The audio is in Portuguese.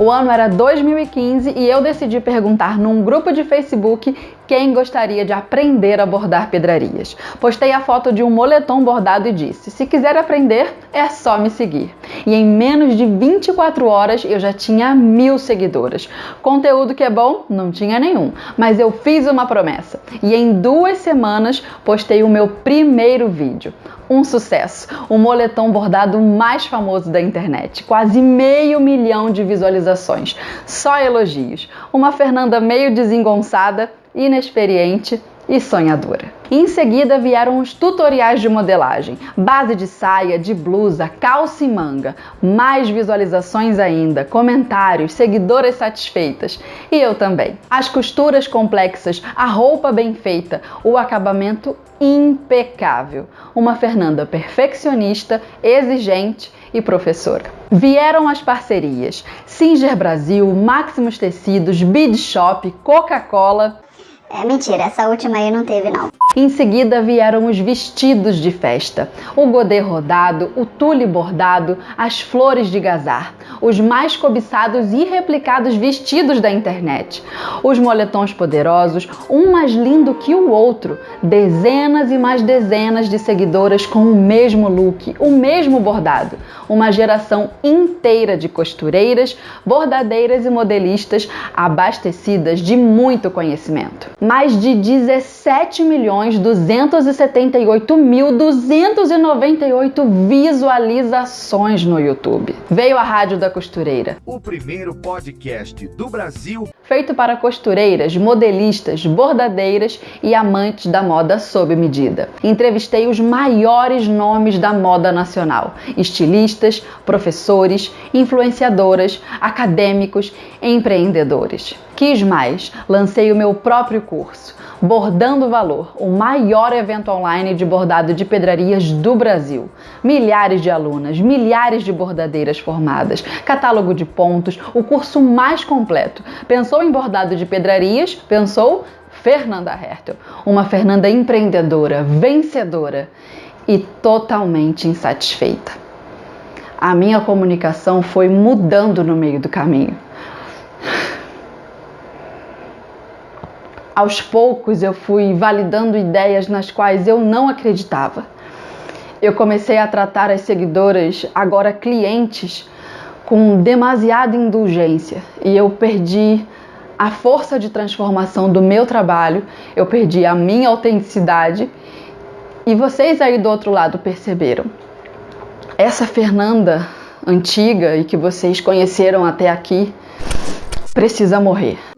O ano era 2015 e eu decidi perguntar num grupo de Facebook quem gostaria de aprender a bordar pedrarias. Postei a foto de um moletom bordado e disse: se quiser aprender, é só me seguir. E em menos de 24 horas eu já tinha mil seguidoras. Conteúdo que é bom? Não tinha nenhum, mas eu fiz uma promessa e em duas semanas postei o meu primeiro vídeo um sucesso, o moletom bordado mais famoso da internet, quase meio milhão de visualizações, só elogios. Uma Fernanda meio desengonçada, inexperiente e sonhadora. Em seguida vieram os tutoriais de modelagem, base de saia, de blusa, calça e manga, mais visualizações ainda, comentários, seguidoras satisfeitas e eu também. As costuras complexas, a roupa bem feita, o acabamento impecável. Uma Fernanda perfeccionista, exigente e professora. Vieram as parcerias: Singer Brasil, Maximus Tecidos, Bid Shop, Coca-Cola é mentira, essa última aí não teve não. Em seguida vieram os vestidos de festa, o godê rodado, o tule bordado, as flores de gazar, os mais cobiçados e replicados vestidos da internet, os moletons poderosos, um mais lindo que o outro, dezenas e mais dezenas de seguidoras com o mesmo look, o mesmo bordado, uma geração inteira de costureiras, bordadeiras e modelistas abastecidas de muito conhecimento. Mais de 17 milhões 278 mil 298 visualizações no YouTube. Veio a Rádio da Costureira. O primeiro podcast do Brasil feito para costureiras, modelistas, bordadeiras e amantes da moda sob medida. Entrevistei os maiores nomes da moda nacional: estilistas, professores, influenciadoras, acadêmicos, empreendedores. Quis mais, lancei o meu próprio curso Bordando Valor, o maior evento online de bordado de pedrarias do Brasil. Milhares de alunas, milhares de bordadeiras formadas, catálogo de pontos, o curso mais completo. Pensou em bordado de pedrarias? Pensou Fernanda Hertel, uma Fernanda empreendedora, vencedora e totalmente insatisfeita. A minha comunicação foi mudando no meio do caminho. Aos poucos eu fui validando ideias nas quais eu não acreditava. Eu comecei a tratar as seguidoras, agora clientes, com demasiada indulgência e eu perdi a força de transformação do meu trabalho, eu perdi a minha autenticidade e vocês aí do outro lado perceberam. Essa Fernanda antiga e que vocês conheceram até aqui precisa morrer.